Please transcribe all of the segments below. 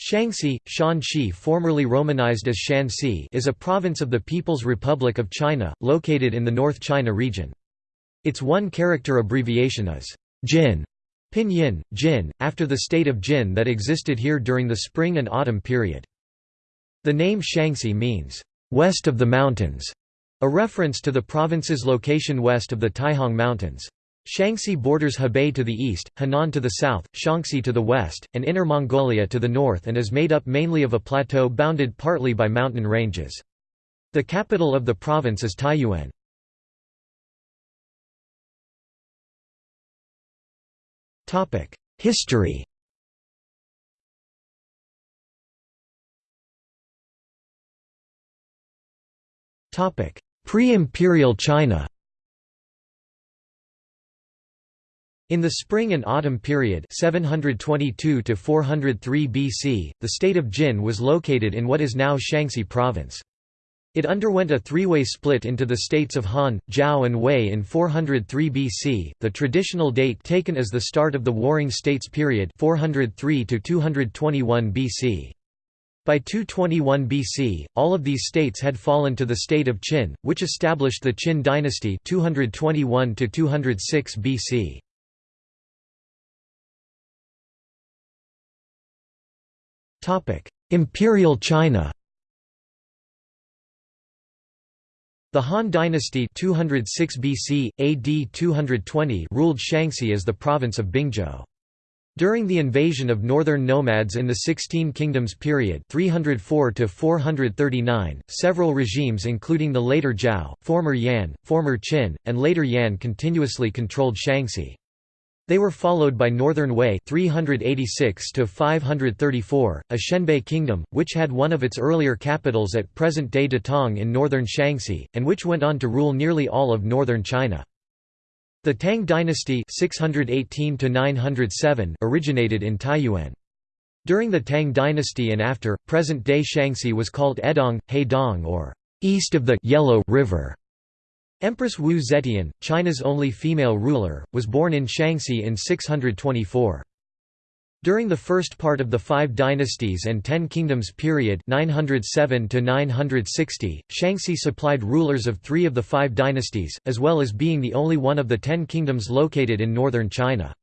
Shaanxi, Shanxi formerly romanized as Shansi is a province of the People's Republic of China, located in the North China region. Its one-character abbreviation is Jin, pinyin, Jin, after the state of Jin that existed here during the spring and autumn period. The name Shanxi means, "...west of the mountains", a reference to the province's location west of the Taihang Mountains. Shanxi borders Hebei to the east, Henan to the south, Shaanxi to the west, and Inner Mongolia to the north and is made up mainly of a plateau bounded partly by mountain ranges. The capital of the province is Taiyuan. History Pre-imperial China In the spring and autumn period 722 to 403 BC, the state of Jin was located in what is now Shanxi province. It underwent a three-way split into the states of Han, Zhao and Wei in 403 BC, the traditional date taken as the start of the Warring States period 403 to 221 BC. By 221 BC, all of these states had fallen to the state of Qin, which established the Qin dynasty 221 to 206 BC. Imperial China The Han dynasty 206 BC, AD 220 ruled Shanxi as the province of Bingzhou. During the invasion of northern nomads in the Sixteen Kingdoms period 304 439, several regimes including the later Zhao, former Yan, former Qin, and later Yan continuously controlled Shanxi. They were followed by Northern Wei 386 to 534, a Xianbei kingdom, which had one of its earlier capitals at present-day Datong in northern Shanxi, and which went on to rule nearly all of northern China. The Tang dynasty 618 to 907 originated in Taiyuan. During the Tang dynasty and after, present-day Shanxi was called Edong, Heidong or east of the Yellow River. Empress Wu Zetian, China's only female ruler, was born in Shanxi in 624. During the first part of the Five Dynasties and Ten Kingdoms period 907 Shanxi supplied rulers of three of the five dynasties, as well as being the only one of the Ten Kingdoms located in northern China.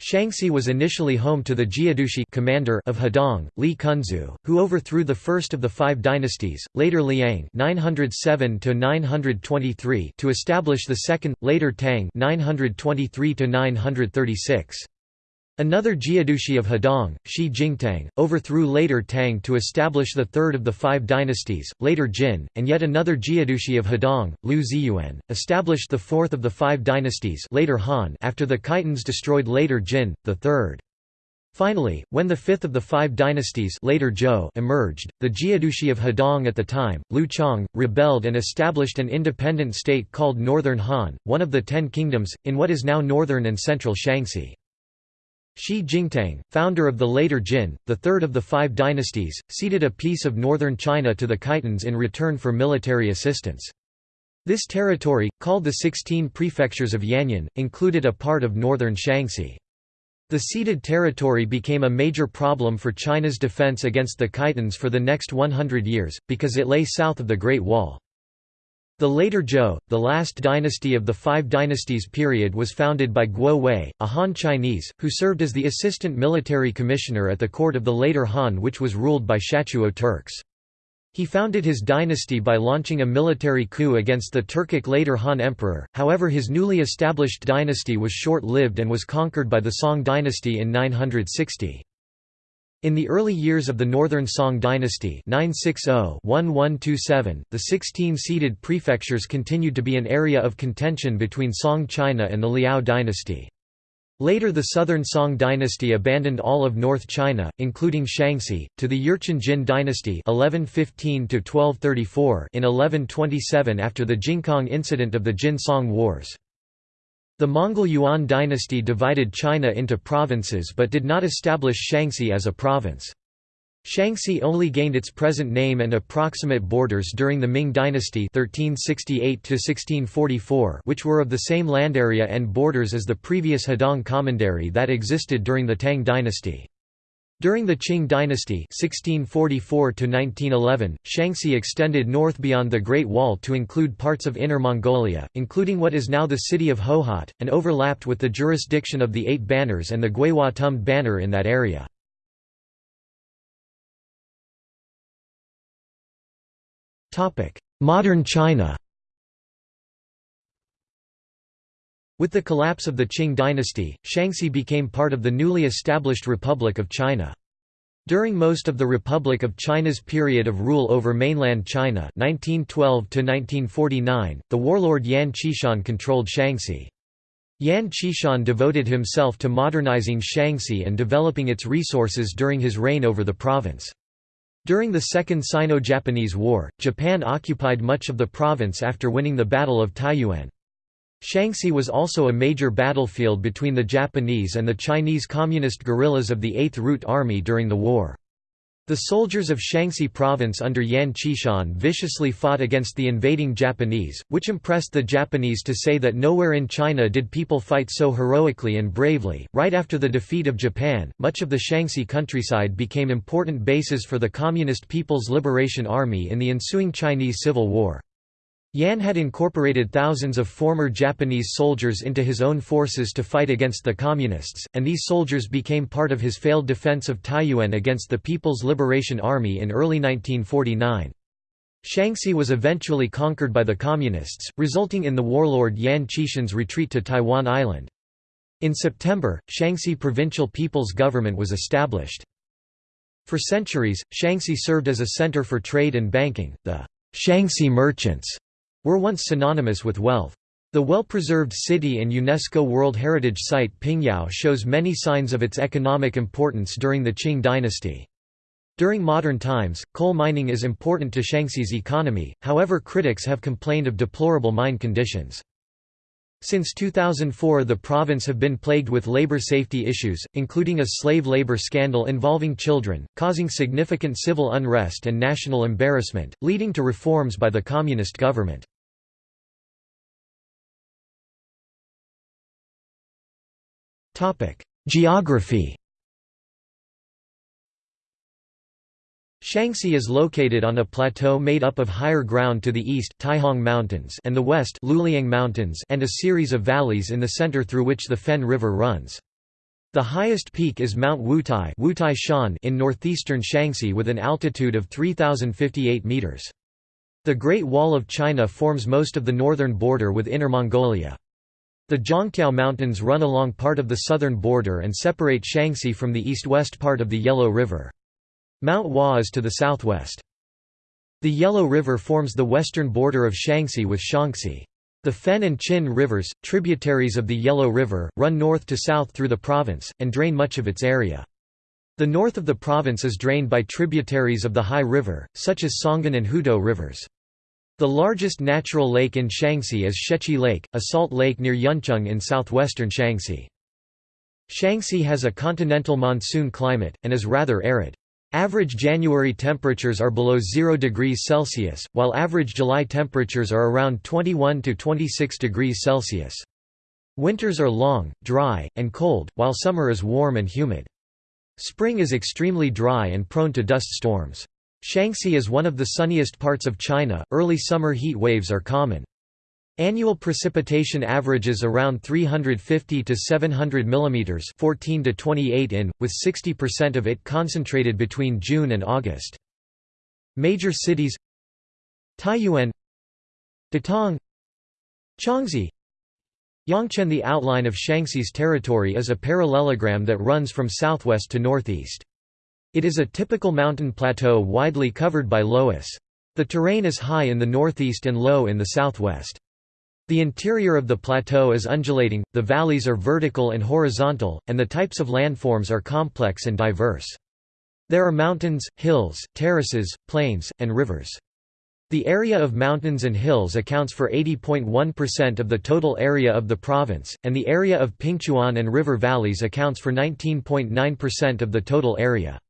Shanxi was initially home to the Jiedushi commander of Hedong, Li Cunxu, who overthrew the first of the five dynasties, later Liang 907 to establish the second, later Tang 923 -936. Another Jiedushi of Hedong, Shi Jingtang, overthrew later Tang to establish the third of the five dynasties, later Jin, and yet another Jiedushi of Hedong, Liu Zhiyuan, established the fourth of the five dynasties later Han after the Khitans destroyed later Jin, the third. Finally, when the fifth of the five dynasties later Zhou emerged, the Jiedushi of Hedong at the time, Lu Chang, rebelled and established an independent state called Northern Han, one of the Ten Kingdoms, in what is now northern and central Shanxi. Shi Jingtang, founder of the later Jin, the third of the five dynasties, ceded a piece of northern China to the Khitans in return for military assistance. This territory, called the Sixteen Prefectures of Yanyun, included a part of northern Shanxi. The ceded territory became a major problem for China's defense against the Khitans for the next 100 years, because it lay south of the Great Wall. The later Zhou, the last dynasty of the Five Dynasties period was founded by Guo Wei, a Han Chinese, who served as the assistant military commissioner at the court of the later Han which was ruled by Shatuo Turks. He founded his dynasty by launching a military coup against the Turkic later Han emperor, however his newly established dynasty was short-lived and was conquered by the Song dynasty in 960. In the early years of the Northern Song dynasty 960-1127, the 16-seated prefectures continued to be an area of contention between Song China and the Liao dynasty. Later the Southern Song dynasty abandoned all of North China, including Shanxi, to the Jurchen Jin dynasty 1115 in 1127 after the Jingkang incident of the Jin-Song Wars. The Mongol Yuan dynasty divided China into provinces but did not establish Shanxi as a province. Shanxi only gained its present name and approximate borders during the Ming dynasty 1368 which were of the same land area and borders as the previous Hedong commandery that existed during the Tang dynasty. During the Qing dynasty 1644 Shanxi extended north beyond the Great Wall to include parts of Inner Mongolia, including what is now the city of Hohhot, and overlapped with the jurisdiction of the Eight Banners and the Guihua Tumd Banner in that area. Modern China With the collapse of the Qing dynasty, Shanxi became part of the newly established Republic of China. During most of the Republic of China's period of rule over mainland China 1912 the warlord Yan Xishan controlled Shanxi. Yan Xishan devoted himself to modernizing Shanxi and developing its resources during his reign over the province. During the Second Sino-Japanese War, Japan occupied much of the province after winning the Battle of Taiyuan. Shanxi was also a major battlefield between the Japanese and the Chinese Communist guerrillas of the Eighth Route Army during the war. The soldiers of Shanxi province under Yan Xishan viciously fought against the invading Japanese, which impressed the Japanese to say that nowhere in China did people fight so heroically and bravely. Right after the defeat of Japan, much of the Shanxi countryside became important bases for the Communist People's Liberation Army in the ensuing Chinese Civil War. Yan had incorporated thousands of former Japanese soldiers into his own forces to fight against the Communists, and these soldiers became part of his failed defense of Taiyuan against the People's Liberation Army in early 1949. Shanxi was eventually conquered by the Communists, resulting in the warlord Yan Xishan's retreat to Taiwan Island. In September, Shanxi Provincial People's Government was established. For centuries, Shanxi served as a center for trade and banking. The Shanxi merchants were once synonymous with wealth. The well-preserved city and UNESCO World Heritage Site Pingyao shows many signs of its economic importance during the Qing dynasty. During modern times, coal mining is important to Shanxi's economy, however critics have complained of deplorable mine conditions. Since 2004 the province have been plagued with labor safety issues, including a slave labor scandal involving children, causing significant civil unrest and national embarrassment, leading to reforms by the communist government. Geography Shanxi is located on a plateau made up of higher ground to the east Taihang Mountains and the west Luliang Mountains and a series of valleys in the center through which the Fen River runs. The highest peak is Mount Wutai, Wutai Shan in northeastern Shanxi with an altitude of 3058 meters. The Great Wall of China forms most of the northern border with Inner Mongolia. The Zhongtiao Mountains run along part of the southern border and separate Shanxi from the east-west part of the Yellow River. Mount Hua is to the southwest. The Yellow River forms the western border of Shanxi with Shaanxi. The Fen and Qin rivers, tributaries of the Yellow River, run north to south through the province, and drain much of its area. The north of the province is drained by tributaries of the Hai River, such as Songgan and Hutuo rivers. The largest natural lake in Shanxi is Xiechi Lake, a salt lake near Yuncheng in southwestern Shanxi. Shanxi has a continental monsoon climate, and is rather arid. Average January temperatures are below 0 degrees Celsius, while average July temperatures are around 21 to 26 degrees Celsius. Winters are long, dry, and cold, while summer is warm and humid. Spring is extremely dry and prone to dust storms. Shanxi is one of the sunniest parts of China, early summer heat waves are common. Annual precipitation averages around 350 to 700 mm 14 to 28 in, with 60% of it concentrated between June and August. Major cities Taiyuan Datong Changzhi Yongchen The outline of Shanxi's territory is a parallelogram that runs from southwest to northeast. It is a typical mountain plateau widely covered by loess. The terrain is high in the northeast and low in the southwest. The interior of the plateau is undulating, the valleys are vertical and horizontal, and the types of landforms are complex and diverse. There are mountains, hills, terraces, plains, and rivers. The area of mountains and hills accounts for 80.1% of the total area of the province, and the area of Pingchuan and river valleys accounts for 19.9% of the total area.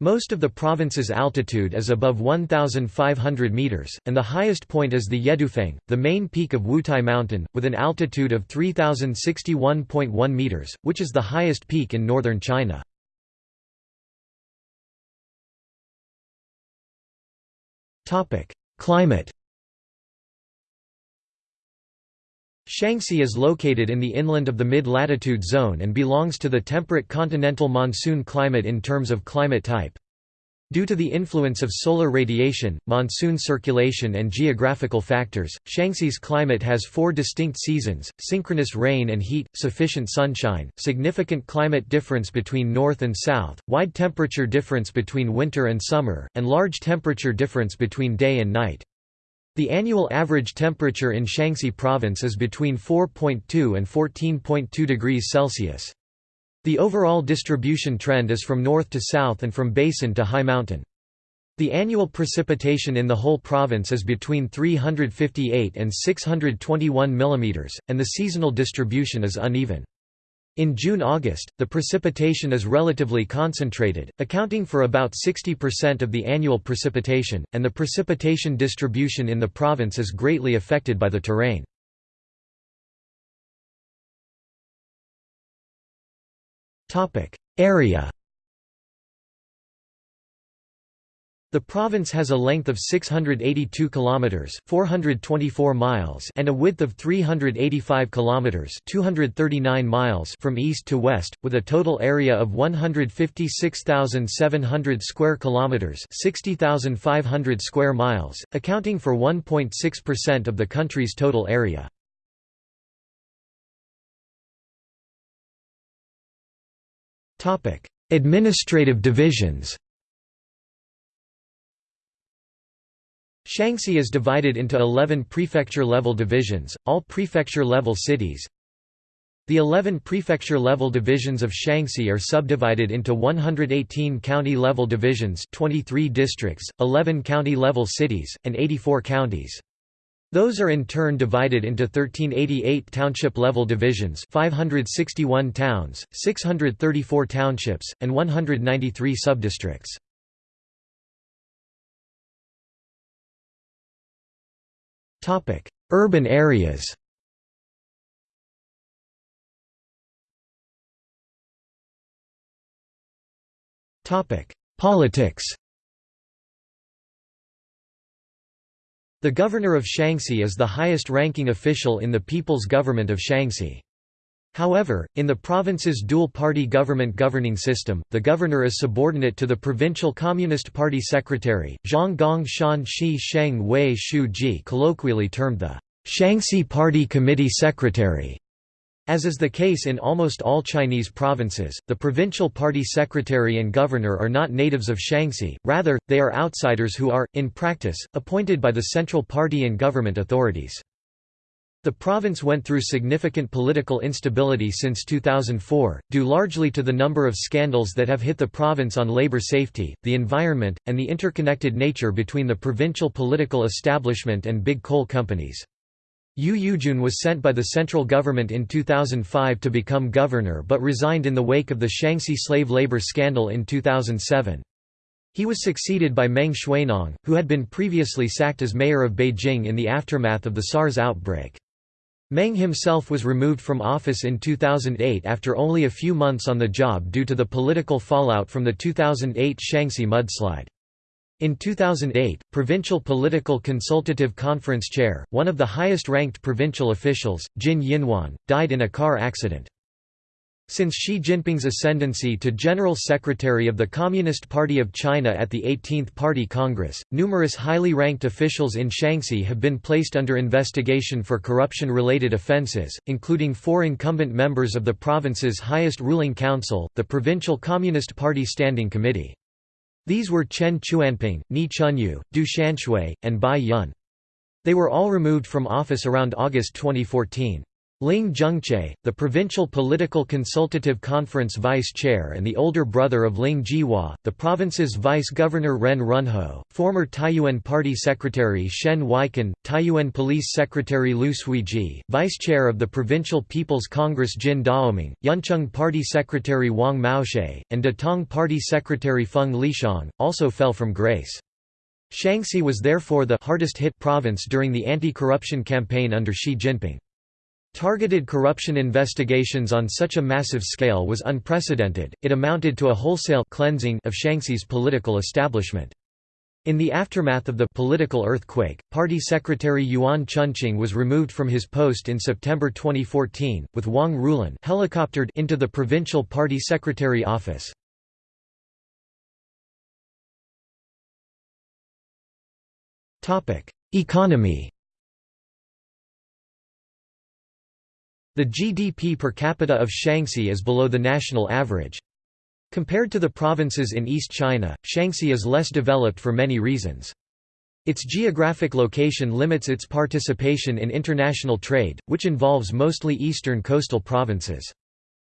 Most of the province's altitude is above 1,500 metres, and the highest point is the Yedufeng, the main peak of Wutai Mountain, with an altitude of 3,061.1 metres, which is the highest peak in northern China. Climate Shanxi is located in the inland of the mid-latitude zone and belongs to the temperate continental monsoon climate in terms of climate type. Due to the influence of solar radiation, monsoon circulation and geographical factors, Shanxi's climate has four distinct seasons, synchronous rain and heat, sufficient sunshine, significant climate difference between north and south, wide temperature difference between winter and summer, and large temperature difference between day and night. The annual average temperature in Shanxi province is between 4.2 and 14.2 degrees Celsius. The overall distribution trend is from north to south and from basin to high mountain. The annual precipitation in the whole province is between 358 and 621 mm, and the seasonal distribution is uneven. In June–August, the precipitation is relatively concentrated, accounting for about 60% of the annual precipitation, and the precipitation distribution in the province is greatly affected by the terrain. Area The province has a length of 682 kilometers, 424 miles, and a width of 385 kilometers, 239 miles from east to west, with a total area of 156,700 square kilometers, 60,500 square miles, accounting for 1.6% of the country's total area. Topic: Administrative divisions. Shanxi is divided into 11 prefecture-level divisions, all prefecture-level cities. The 11 prefecture-level divisions of Shanxi are subdivided into 118 county-level divisions 23 districts, 11 county-level cities, and 84 counties. Those are in turn divided into 1388 township-level divisions 561 towns, 634 townships, and 193 subdistricts. Urban areas Topic: Politics The governor of Shanxi is the highest-ranking official in the People's Government of Shanxi. However, in the province's dual-party government governing system, the governor is subordinate to the provincial Communist Party secretary, Zhang Gong Shan Shi Sheng Wei Shu Ji colloquially termed the Shanxi Party Committee Secretary. As is the case in almost all Chinese provinces, the provincial party secretary and governor are not natives of Shanxi, rather, they are outsiders who are, in practice, appointed by the central party and government authorities. The province went through significant political instability since 2004, due largely to the number of scandals that have hit the province on labor safety, the environment, and the interconnected nature between the provincial political establishment and big coal companies. Yu Yujun was sent by the central government in 2005 to become governor but resigned in the wake of the Shanxi slave labor scandal in 2007. He was succeeded by Meng Xuenong, who had been previously sacked as mayor of Beijing in the aftermath of the SARS outbreak. Meng himself was removed from office in 2008 after only a few months on the job due to the political fallout from the 2008 Shanxi mudslide. In 2008, Provincial Political Consultative Conference Chair, one of the highest-ranked provincial officials, Jin Yinhuan, died in a car accident. Since Xi Jinping's ascendancy to General Secretary of the Communist Party of China at the 18th Party Congress, numerous highly ranked officials in Shanxi have been placed under investigation for corruption-related offences, including four incumbent members of the province's highest ruling council, the Provincial Communist Party Standing Committee. These were Chen Chuanping, Ni Chunyu, Du Shanshui, and Bai Yun. They were all removed from office around August 2014. Ling Zhengce, the Provincial Political Consultative Conference Vice Chair and the older brother of Ling Jihua, the province's Vice Governor Ren Runhou, former Taiyuan Party Secretary Shen Weikan, Taiyuan Police Secretary Lu Suiji, Vice Chair of the Provincial People's Congress Jin Daoming, Yuncheng Party Secretary Wang Maoshe, and Datong Party Secretary Feng Lixiang, also fell from grace. Shanxi was therefore the hardest hit province during the anti-corruption campaign under Xi Jinping. Targeted corruption investigations on such a massive scale was unprecedented, it amounted to a wholesale cleansing of Shanxi's political establishment. In the aftermath of the political earthquake, party secretary Yuan Chunqing was removed from his post in September 2014, with Wang Rulin helicoptered into the provincial party secretary office. Economy The GDP per capita of Shanxi is below the national average. Compared to the provinces in East China, Shanxi is less developed for many reasons. Its geographic location limits its participation in international trade, which involves mostly eastern coastal provinces.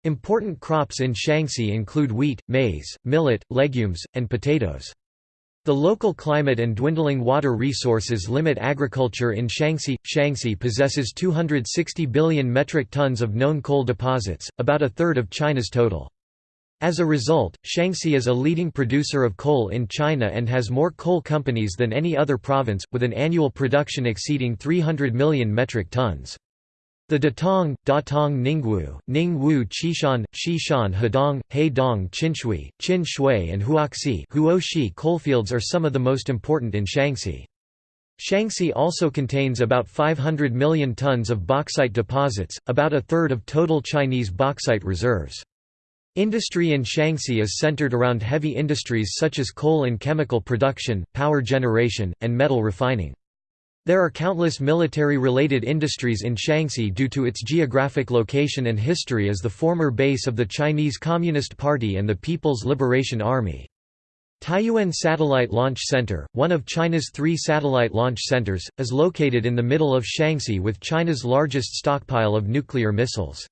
Important crops in Shanxi include wheat, maize, millet, legumes, and potatoes. The local climate and dwindling water resources limit agriculture in Shanxi. Shanxi possesses 260 billion metric tons of known coal deposits, about a third of China's total. As a result, Shanxi is a leading producer of coal in China and has more coal companies than any other province, with an annual production exceeding 300 million metric tons. The Datong, Datong Ningwu, Ningwu Qishan, Xishan Hedong, Heidong Qinshui, Qin Shui and Huoxi Huoxi coalfields are some of the most important in Shanxi. Shanxi also contains about 500 million tons of bauxite deposits, about a third of total Chinese bauxite reserves. Industry in Shanxi is centered around heavy industries such as coal and chemical production, power generation, and metal refining. There are countless military-related industries in Shanxi due to its geographic location and history as the former base of the Chinese Communist Party and the People's Liberation Army. Taiyuan Satellite Launch Center, one of China's three satellite launch centers, is located in the middle of Shanxi with China's largest stockpile of nuclear missiles.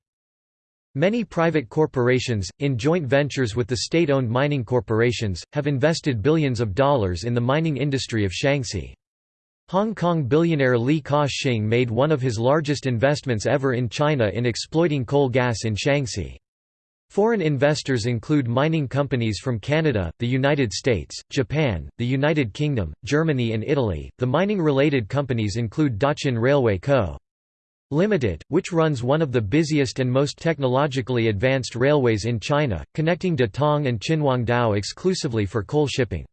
Many private corporations, in joint ventures with the state-owned mining corporations, have invested billions of dollars in the mining industry of Shanxi. Hong Kong billionaire Li Ka-shing made one of his largest investments ever in China in exploiting coal gas in Shanxi. Foreign investors include mining companies from Canada, the United States, Japan, the United Kingdom, Germany and Italy. The mining-related companies include Daqin Railway Co. Limited, which runs one of the busiest and most technologically advanced railways in China, connecting Datong and Qinhuangdao exclusively for coal shipping.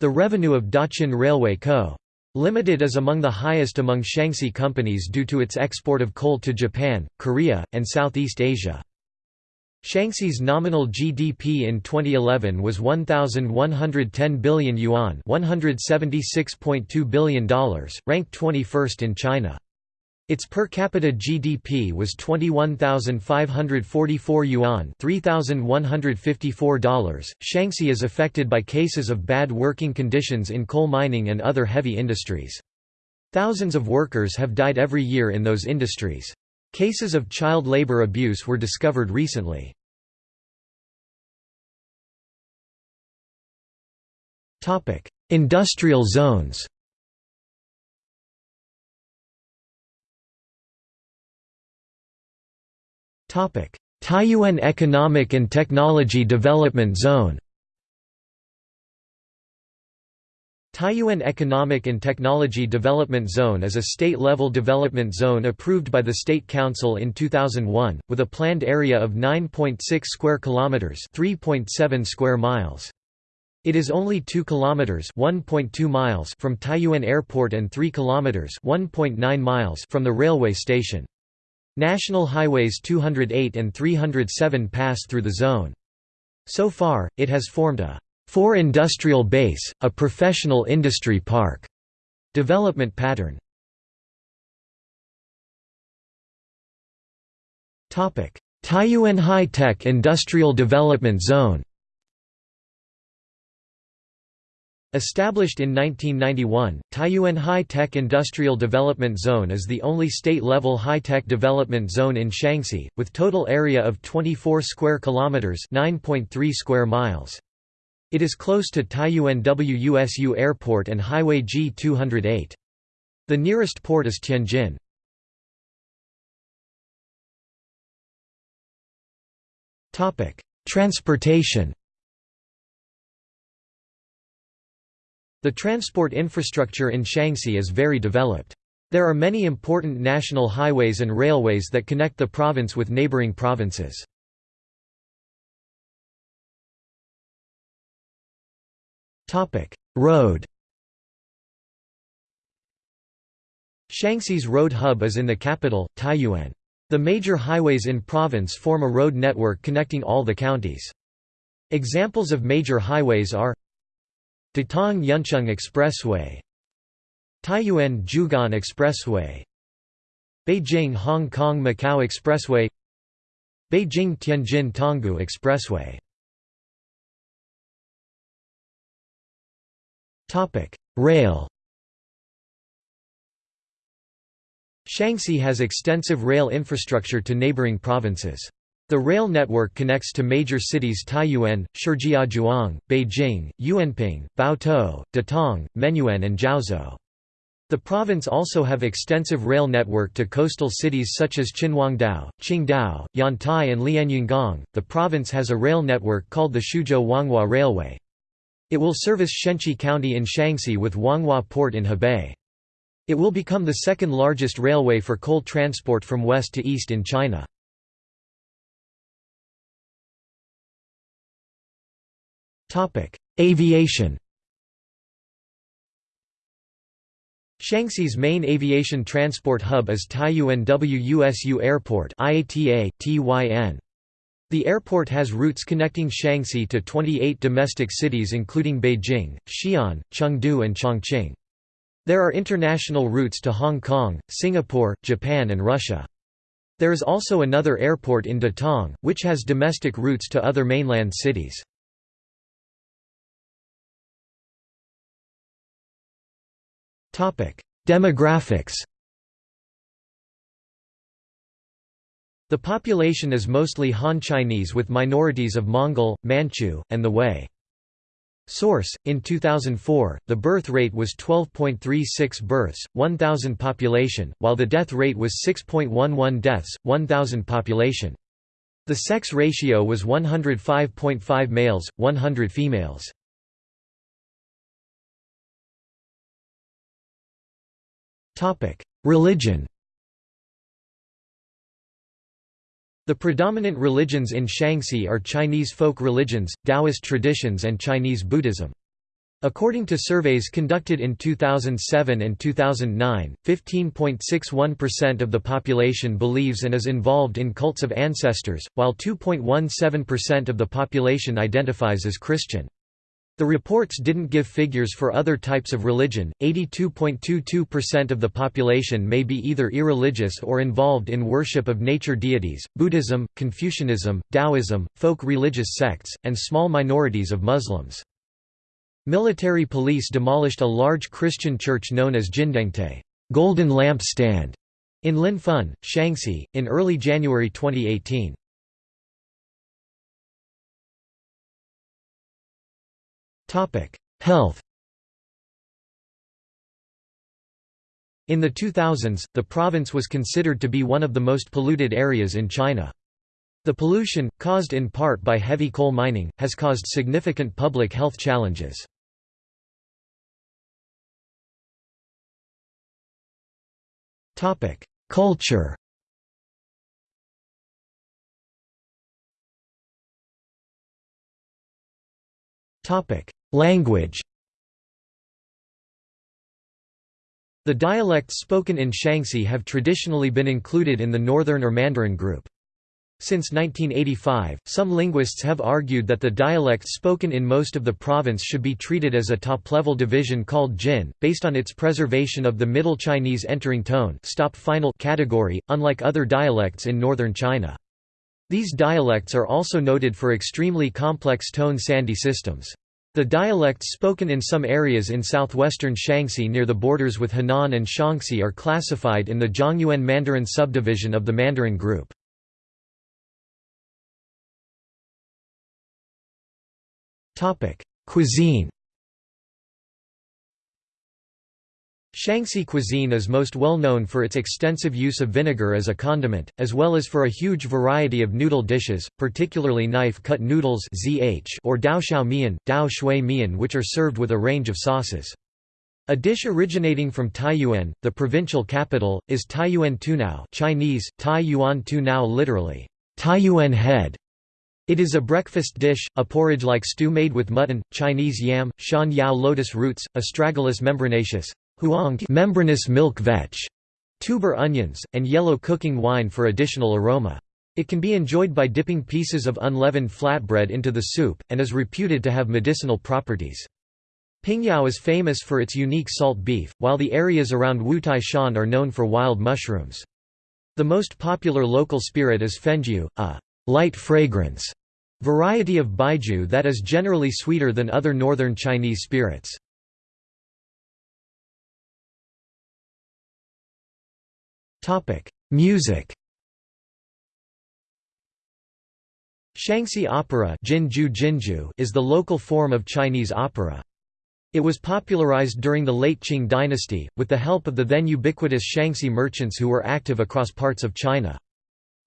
The revenue of Daqin Railway Co. Limited is among the highest among Shanxi companies due to its export of coal to Japan, Korea, and Southeast Asia. Shanxi's nominal GDP in 2011 was 1110 billion yuan, $176.2 billion, ranked 21st in China. Its per capita GDP was 21,544 yuan $3,154. Shanxi is affected by cases of bad working conditions in coal mining and other heavy industries. Thousands of workers have died every year in those industries. Cases of child labor abuse were discovered recently. Industrial zones Taiyuan Economic and Technology Development Zone Taiyuan Economic and Technology Development Zone is a state-level development zone approved by the State Council in 2001, with a planned area of 9.6 square kilometers, 3.7 square miles. It is only 2 kilometers, 1.2 miles from Taiyuan Airport and 3 kilometers, 1.9 miles from the railway station. National Highways 208 and 307 pass through the zone. So far, it has formed a four industrial base, a professional industry park development pattern. Taiyuan High-Tech Industrial Development Zone Established in 1991, Taiyuan High-Tech Industrial Development Zone is the only state-level high-tech development zone in Shanxi, with total area of 24 square kilometers (9.3 square miles). It is close to Taiyuan WUSU Airport and Highway G208. The nearest port is Tianjin. Topic: Transportation The transport infrastructure in Shanxi is very developed. There are many important national highways and railways that connect the province with neighboring provinces. Road Shanxi's road hub is in the capital, Taiyuan. The major highways in province form a road network connecting all the counties. Examples of major highways are Datong Yuncheng Expressway. Taiyuan Jugan Expressway. Beijing Hong Kong Macau Expressway. Beijing Tianjin Tonggu Expressway. Rail. Shanxi has extensive rail infrastructure to neighboring provinces. The rail network connects to major cities Taiyuan, Shijiazhuang, Beijing, Yuanping, Baotou, Datong, Menyuan and Jiaozhou. The province also have extensive rail network to coastal cities such as Qinhuangdao, Qingdao, Yantai and Lianyungang. The province has a rail network called the Shuozhou Huanghua Railway. It will service Shenqi County in Shanxi with Huanghua Port in Hebei. It will become the second largest railway for coal transport from west to east in China. Aviation Shanxi's main aviation transport hub is Taiyuan WUSU Airport IATA, TYN. The airport has routes connecting Shanxi to 28 domestic cities including Beijing, Xi'an, Chengdu and Chongqing. There are international routes to Hong Kong, Singapore, Japan and Russia. There is also another airport in Datong, which has domestic routes to other mainland cities. Demographics The population is mostly Han Chinese with minorities of Mongol, Manchu, and the Hui. Source: In 2004, the birth rate was 12.36 births, 1000 population, while the death rate was 6.11 deaths, 1000 population. The sex ratio was 105.5 males, 100 females. Religion The predominant religions in Shanxi are Chinese folk religions, Taoist traditions and Chinese Buddhism. According to surveys conducted in 2007 and 2009, 15.61% of the population believes and is involved in cults of ancestors, while 2.17% of the population identifies as Christian. The reports didn't give figures for other types of religion. 82.22% of the population may be either irreligious or involved in worship of nature deities, Buddhism, Confucianism, Taoism, folk religious sects, and small minorities of Muslims. Military police demolished a large Christian church known as Jindengte Golden Lamp Stand in Linfen, Shanxi, in early January 2018. Health In the 2000s, the province was considered to be one of the most polluted areas in China. The pollution, caused in part by heavy coal mining, has caused significant public health challenges. Culture Language The dialects spoken in Shanxi have traditionally been included in the Northern or Mandarin group. Since 1985, some linguists have argued that the dialect spoken in most of the province should be treated as a top-level division called Jin, based on its preservation of the Middle Chinese entering tone stop final category, unlike other dialects in northern China. These dialects are also noted for extremely complex tone sandhi systems. The dialects spoken in some areas in southwestern Shanxi near the borders with Henan and Shaanxi are classified in the Zhongyuan Mandarin subdivision of the Mandarin group. Cuisine Shanxi cuisine is most well known for its extensive use of vinegar as a condiment, as well as for a huge variety of noodle dishes, particularly knife-cut noodles or dao xiao mian, dao shui mian which are served with a range of sauces. A dish originating from Taiyuan, the provincial capital, is Taiyuan tunao Chinese, Tai Yuan tunao literally, Taiyuan head. It is a breakfast dish, a porridge-like stew made with mutton, Chinese yam, shan yao lotus roots, astragalus membranaceus, Huang membranous milk vetch, tuber onions, and yellow cooking wine for additional aroma. It can be enjoyed by dipping pieces of unleavened flatbread into the soup, and is reputed to have medicinal properties. Pingyao is famous for its unique salt beef, while the areas around Wutai Shan are known for wild mushrooms. The most popular local spirit is fenjiu, a light fragrance variety of baijiu that is generally sweeter than other northern Chinese spirits. Music Shanxi opera Jinju Jinju is the local form of Chinese opera. It was popularized during the late Qing dynasty, with the help of the then ubiquitous Shanxi merchants who were active across parts of China.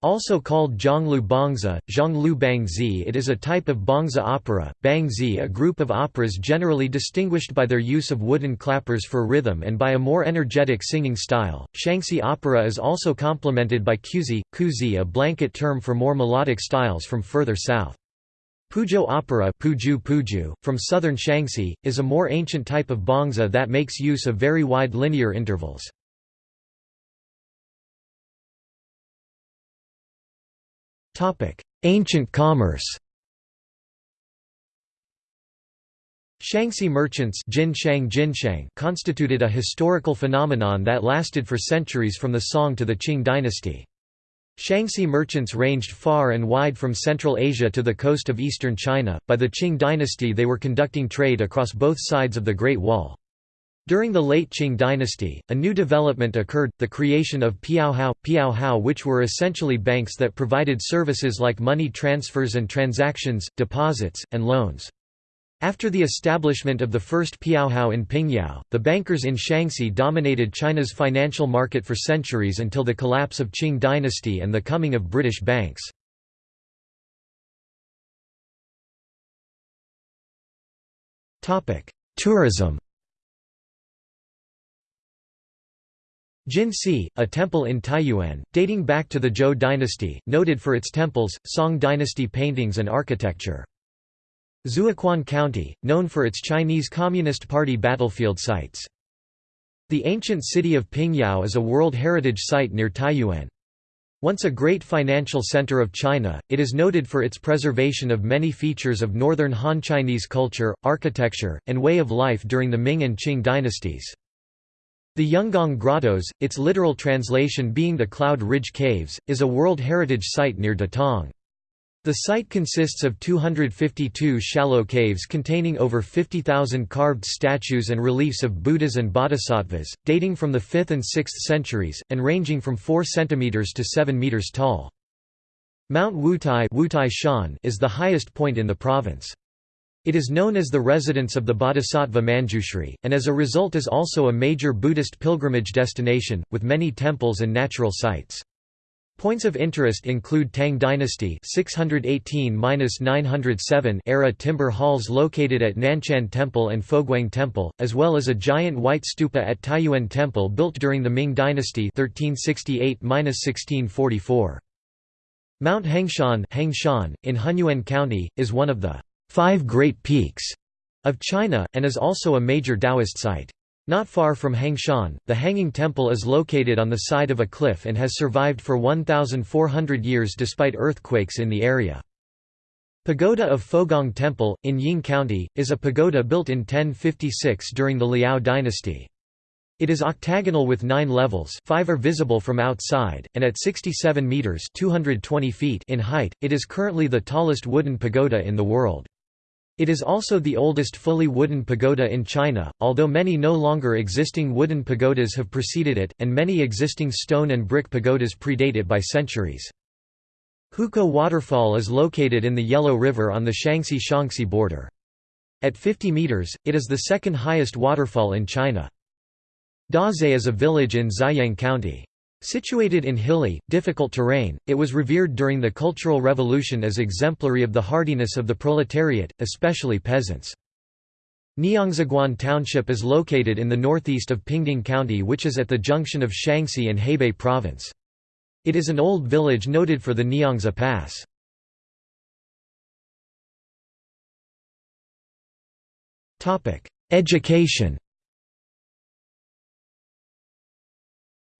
Also called Zhonglu Bangzi, Zhonglu Bangzi it is a type of Bangzi opera, Bangzi a group of operas generally distinguished by their use of wooden clappers for rhythm and by a more energetic singing style. Shanxi opera is also complemented by Quzi, Kuzi a blanket term for more melodic styles from further south. Puzhou opera Puju Puju, from southern Shanxi, is a more ancient type of bangzi that makes use of very wide linear intervals. Ancient commerce Shanxi merchants Jinshang, Jinshang constituted a historical phenomenon that lasted for centuries from the Song to the Qing dynasty. Shanxi merchants ranged far and wide from Central Asia to the coast of eastern China. By the Qing dynasty, they were conducting trade across both sides of the Great Wall. During the late Qing dynasty, a new development occurred, the creation of piaohao, piaohao which were essentially banks that provided services like money transfers and transactions, deposits, and loans. After the establishment of the first piaohao in Pingyao, the bankers in Shanxi dominated China's financial market for centuries until the collapse of Qing dynasty and the coming of British banks. Tourism Jinci, a temple in Taiyuan, dating back to the Zhou dynasty, noted for its temples, Song dynasty paintings and architecture. Zuoquan County, known for its Chinese Communist Party battlefield sites. The ancient city of Pingyao is a World Heritage Site near Taiyuan. Once a great financial center of China, it is noted for its preservation of many features of northern Han Chinese culture, architecture, and way of life during the Ming and Qing dynasties. The Yungang Grottoes, its literal translation being the Cloud Ridge Caves, is a World Heritage Site near Datong. The site consists of 252 shallow caves containing over 50,000 carved statues and reliefs of Buddhas and Bodhisattvas, dating from the 5th and 6th centuries, and ranging from 4 cm to 7 meters tall. Mount Wutai, is the highest point in the province. It is known as the residence of the Bodhisattva Manjushri, and as a result is also a major Buddhist pilgrimage destination, with many temples and natural sites. Points of interest include Tang Dynasty 618–907 era timber halls located at Nanshan Temple and Foguang Temple, as well as a giant white stupa at Tayuan Temple built during the Ming Dynasty 1368–1644. Mount Hengshan, Hengshan in Hunyuan County, is one of the Five Great Peaks of China, and is also a major Taoist site. Not far from Hengshan, the Hanging Temple is located on the side of a cliff and has survived for 1,400 years despite earthquakes in the area. Pagoda of Fogong Temple, in Ying County, is a pagoda built in 1056 during the Liao dynasty. It is octagonal with nine levels five are visible from outside, and at 67 metres 220 feet in height, it is currently the tallest wooden pagoda in the world. It is also the oldest fully wooden pagoda in China, although many no longer existing wooden pagodas have preceded it, and many existing stone and brick pagodas predate it by centuries. Hukou Waterfall is located in the Yellow River on the Shanxi-Shaanxi border. At 50 meters, it is the second highest waterfall in China. Dazai is a village in Xiyang County. Situated in hilly, difficult terrain, it was revered during the Cultural Revolution as exemplary of the hardiness of the proletariat, especially peasants. Niangziguan Township is located in the northeast of Pingding County which is at the junction of Shanxi and Hebei Province. It is an old village noted for the Niangzi Pass. Education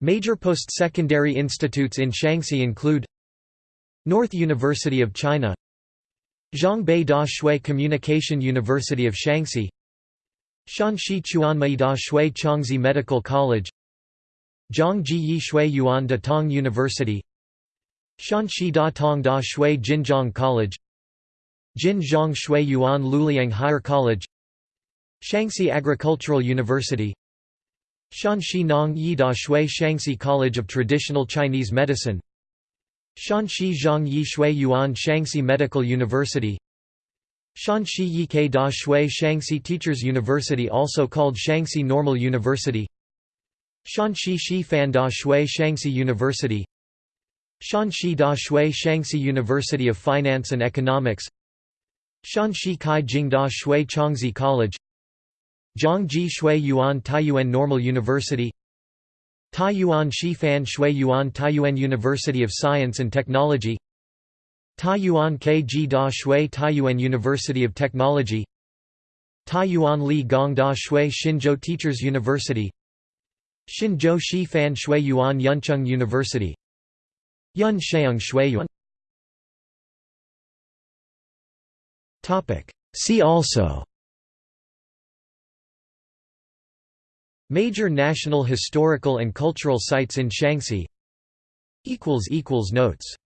Major post-secondary institutes in Shanxi include North University of China Zhongbei Da Shui Communication University of Shaanxi Shanxi Chuanmei Da Shui Changzhi Medical College Zhangji Yi Shui Yuan Da Tong University Shanxi Da Tong Da Shui Jinjiang College Jin Zhang Shui Yuan Luliang Higher College Shanxi Agricultural University Shanxi Nong Yi Da Shui Shanxi College of Traditional Chinese Medicine. Shanxi Zhang Yi Shui Yuan Shanxi Medical University. Shanxi Yike Da Shui Shanxi Teachers University also called Shanxi Normal University. Shanxi Shi Fan Da Shui Shanxi University. Shanxi Da Shui Shanxi University of Finance and Economics. Shanxi Kai Jing Da Shui Changzhi College Zhangji Shui Yuan Taiyuan Normal University Taiyuan Shifan Shui Yuan Taiyuan University of Science and Technology Taiyuan Kg Da Shui Taiyuan University of Technology Taiyuan Li Gong Da Shui Xinzhou Teachers University Xinzhou Shifan Shui Yuan Yuncheng University Yuncheng Shui Yuan See also Major national historical and cultural sites in Shanxi. Notes